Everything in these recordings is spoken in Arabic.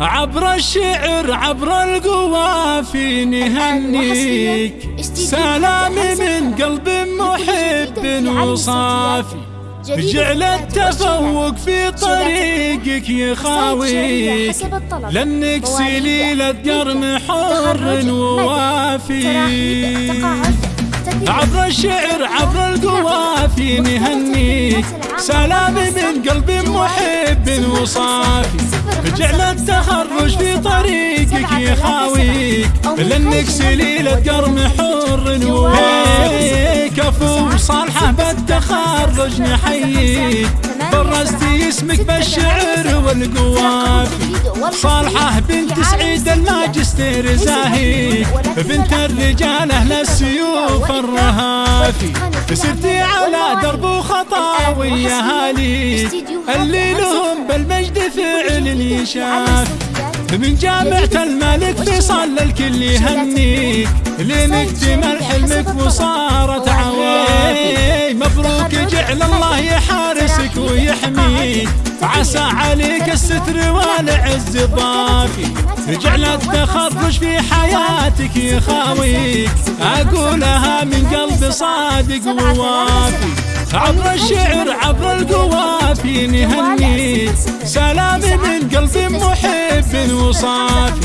عبر الشعر عبر القوافي نهنيك. سلامي من قلب محب وصافي. جعل التفوق في طريقك يخاويك لانك سليلة قرن حر ووافي. عبر الشعر عبر القوافي نهنيك. سلامي من قلب محب وصافي. جعل التخرج في طريقك يخاويك لأنك سليلة قرن حر كفو صالحة بالتخرج نحييك. برزتي اسمك بالشعر والقوافي صالحة بنت سعيد الماجستير زاهي بنت الرجال أهل السيوف الرهافي سرتي على درب وخطاوي يا هالي اللي يشاف من جامعة الملك فيصل الكل يهنيك. لين اكتمل حلمك وصارت عوافي مبروك جعل الله يحارسك ويحميك. عسى عليك الستر والعز ضافي جعل التخرج في حياتك يخاويك أقولها من قلب صادق ووافي عبر الشعر عبر القوافي نهنيك سلامي من وصافي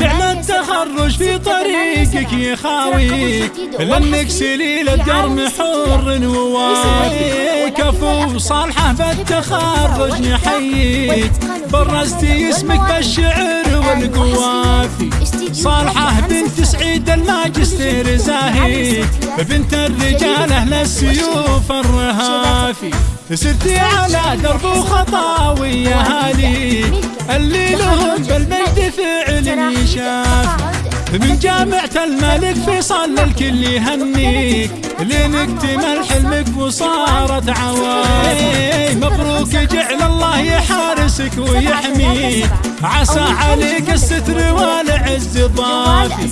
جعل التخرج في طريقك يخاويك لانك سليلة درم حر ووافي كفو صالحة بالتخرج نحييك برزتي اسمك بالشعر والقوافي صالحة بنت سعيد الماجستير زاهي. بنت الرجال أهل السيوف الرهافي سرتي على درب وخطاوي يا هالي اللي لهم بالمجد فعل يشاف من جامعة الملك فيصل الكل يهنيك. لين اكتمل حلمك وصارت عواي مبروك جعل الله يحارسك ويحميك عسى عليك الستر والعز ضافي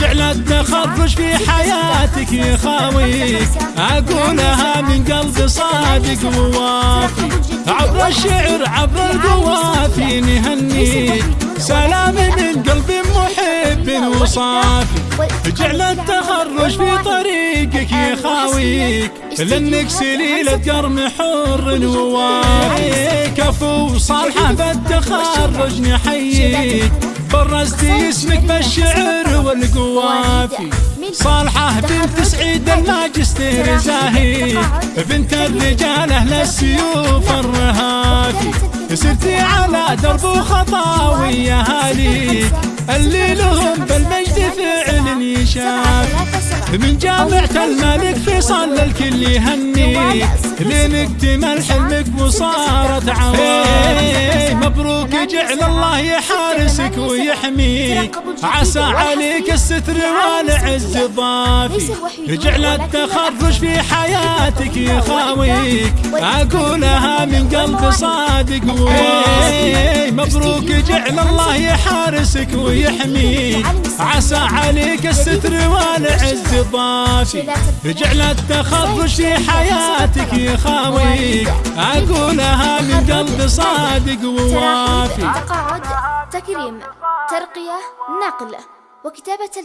جعل التخرج في حياتك يخاويك أقولها من قلب صادق ووافي عبر الشعر عبر القوافي نهنيك سلامي من قلب محب وصافي. جعل التخرج في طريقك يخاويك لأنك سليلة قرم حر ووافي كفو صالحة بالتخرج نحييك. برزتي اسمك بالشعر والقوافي. صالحة بنت سعيد الماجستير زاهي. بنت الرجال أهل السيوف الرهافي. سرتي على درب وخطاوي يا هالي اللي لهم بالمجد فعل يشاف من جامعة الملك فيصل الكل يهنيك لين اكتمل حلمك وصارت عوافي جعل الله يحارسك ويحميك. عسى عليك الستر والعز ضافي. جعل التخرج في حياتك يخاويك. أقولها من قلب صادق ووافي مبروك جعل الله يحارسك ويحميك. عسى عليك الستر والعز ضافي. جعل التخرج في حياتك يخاويك. أقولها من صادق ووافي. تقاعد تكريم ترقية نقل وكتابة